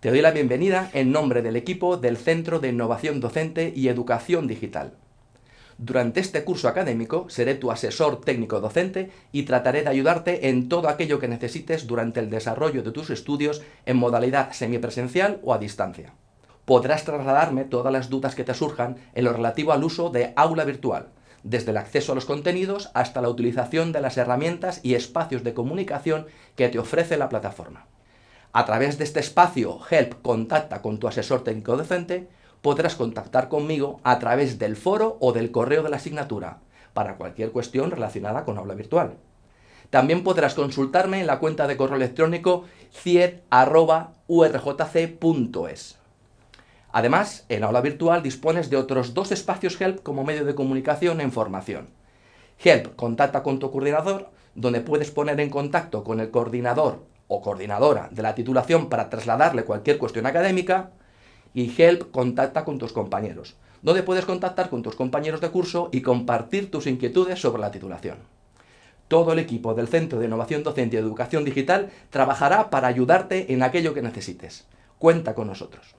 Te doy la bienvenida en nombre del equipo del Centro de Innovación Docente y Educación Digital. Durante este curso académico seré tu asesor técnico docente y trataré de ayudarte en todo aquello que necesites durante el desarrollo de tus estudios en modalidad semipresencial o a distancia. Podrás trasladarme todas las dudas que te surjan en lo relativo al uso de aula virtual, desde el acceso a los contenidos hasta la utilización de las herramientas y espacios de comunicación que te ofrece la plataforma. A través de este espacio Help Contacta con tu asesor técnico docente, podrás contactar conmigo a través del foro o del correo de la asignatura, para cualquier cuestión relacionada con aula virtual. También podrás consultarme en la cuenta de correo electrónico cied.urjc.es. Además, en aula virtual dispones de otros dos espacios Help como medio de comunicación e información. Help contacta con tu coordinador, donde puedes poner en contacto con el coordinador o coordinadora de la titulación para trasladarle cualquier cuestión académica, y Help contacta con tus compañeros, donde puedes contactar con tus compañeros de curso y compartir tus inquietudes sobre la titulación. Todo el equipo del Centro de Innovación Docente y Educación Digital trabajará para ayudarte en aquello que necesites. Cuenta con nosotros.